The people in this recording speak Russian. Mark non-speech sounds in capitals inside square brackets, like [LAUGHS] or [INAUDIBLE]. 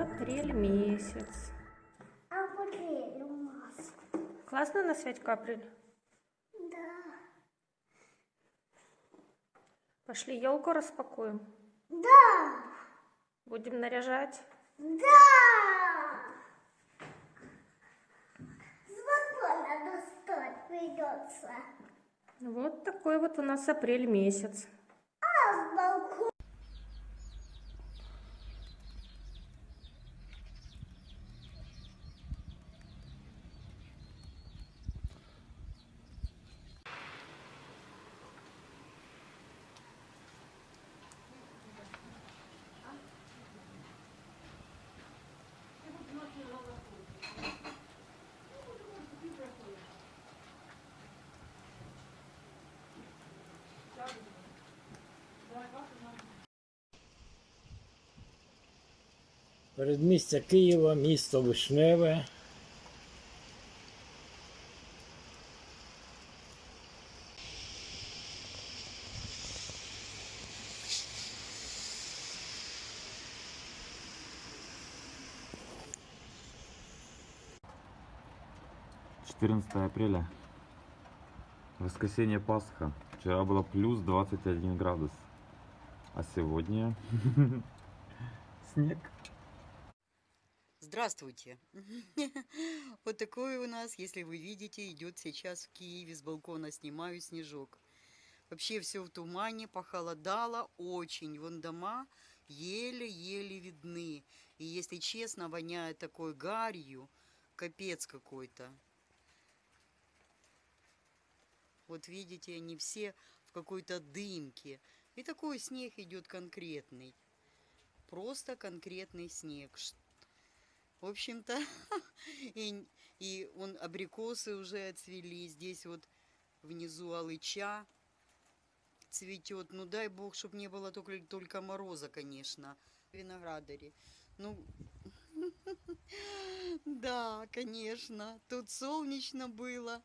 Апрель месяц. Апрель у нас. Классно на Святька апрель? Да. Пошли елку распакуем. Да. Будем наряжать. Да. С балкона достать придется. Вот такой вот у нас апрель месяц. А с балкона. Передмістя Києва, місто Вишневе. Четырнадцатое апреля. Воскресенье Пасха. Вчера было плюс 21 градус. А сегодня [LAUGHS] снег. Здравствуйте! [LAUGHS] Вот такой у нас, если вы видите, идет сейчас в Киеве с балкона снимаю снежок. Вообще все в тумане, похолодало очень. Вон дома еле-еле видны. И если честно, воняет такой гарью, капец какой-то. Вот видите, они все в какой-то дымке. И такой снег идет конкретный. Просто конкретный снег. Ш- В общем-то, [LAUGHS] и, и он абрикосы уже отцвели. Здесь вот внизу алыча цветет. Ну дай бог, чтобы не было только, только мороза, конечно. Виноградари. Ну, [LAUGHS] да, конечно. Тут солнечно было.